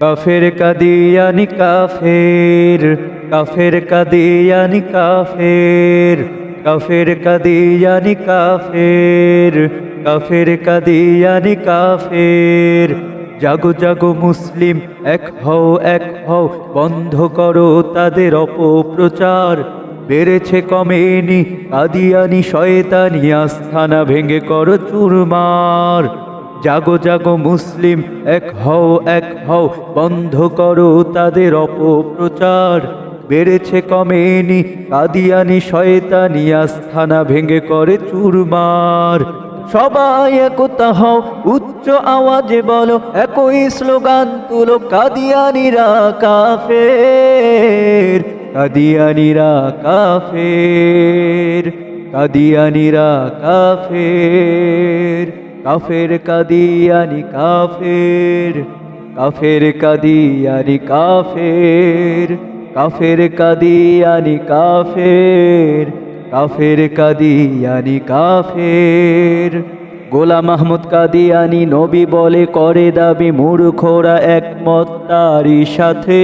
কাফের কাদিয়ানি কাফের কাফের কাদিয়ানি কাফের কাফের কাদিয়ানি কাফের কাফের কাদিয়ানি কাফের। জাগো জাগো মুসলিম, এক হও এক হও, বন্ধ করো তাদের অপপ্রচার। বেড়েছে কমেনি, কাদিয়ানি, শয়তানি, আস্থানা ভেঙে করো চুরমার। জাগো জাগো মুসলিম, এক হও এক হও, বন্ধ করো তাদের অপপ্রচার। বেড়েছে কমেনি, কাদিয়ানি, শয়তানি, আস্থানা ভেঙে করে চুরমার। সবাই একতা হও, উচ্চ আওয়াজে বলো, একই স্লোগান তুলো, কাদিয়ানিরা কাফের কাদিয়ানিরা কাফের কাদিয়ানিরা কাফের। কাফের কাদিয়ানি কাফের কাফের কাদিয়ানি কাফের কাফের কাদিয়ানি কাফের কাফের কাদিয়ানি কাফের। গোলাম মাহমুদ কাদিয়ানি নবী বলে করে দাবি, মূর্খরা একমত তারই সাথে।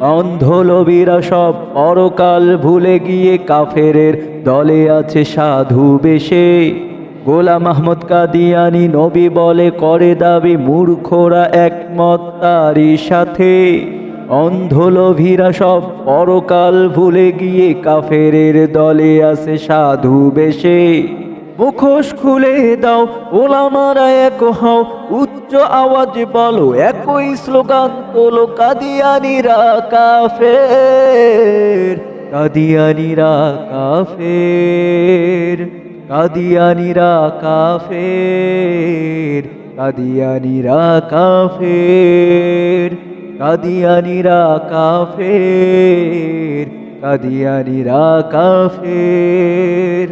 অন্ধলবীরা সব পরকাল ভুলে গিয়ে কাফেরের দলে আছে সাধু বেশে। গোলাম মাহমুদ কাদিয়ানি নবী বলে করে দাবি, মূর্খরা একমত তারই সাথে। অন্ধলভীরা সব পরকাল ভুলে গিয়ে কাফেরের দলে আছে সাধু বেশে। মুখোশ খুলে দাও, ওলামারা এক হও, উচ্চ আওয়াজ বলো, একই স্লোগান তোলো, কাদিয়ানিরা কাফের কাদিয়ানিরা কাফের। কাদিয়ানিরা কাফের কাদিয়ানিরা কাফের কাদিয়ানিরা কাফের কাদিয়ানিরা কাফের।